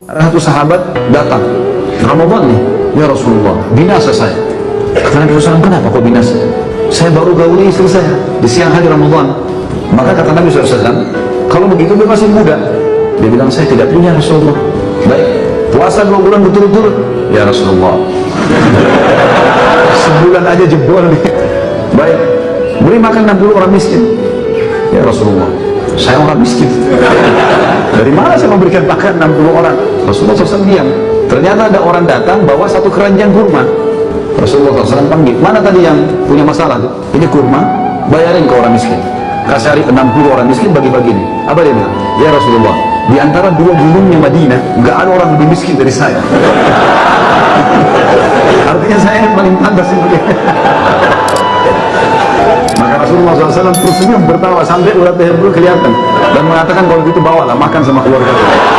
Ada satu sahabat datang, Ramadan nih, ya Rasulullah, binasa saya. Kata Nabi SAW, kenapa kok binasa? Saya baru gauli istri saya di siang hari Ramadan. Maka kata Nabi SAW, kalau begitu dia masih muda. Dia bilang, saya tidak punya Rasulullah. Baik, puasa dua bulan betul-betul. Ya Rasulullah. Sebulan aja jebol nih. Baik, beri makan 60 orang miskin. Ya Rasulullah, saya orang miskin. Dari mana saya memberikan makan 60 orang? Rasulullah SAW diam. Ternyata ada orang datang bawa satu keranjang kurma. Rasulullah SAW panggil, mana tadi yang punya masalah tuh? Ini kurma, bayarin ke orang miskin. Kasih 60 orang miskin bagi-bagi nih. Apa dia bilang? Ya Rasulullah, di antara dua gunungnya Madinah, nggak ada orang lebih miskin dari saya. Artinya saya yang paling pantas ini. Maka Rasulullah SAW tersenyum bertawa sampai urat leher kelihatan dan mengatakan kalau gitu bawalah makan sama keluarga.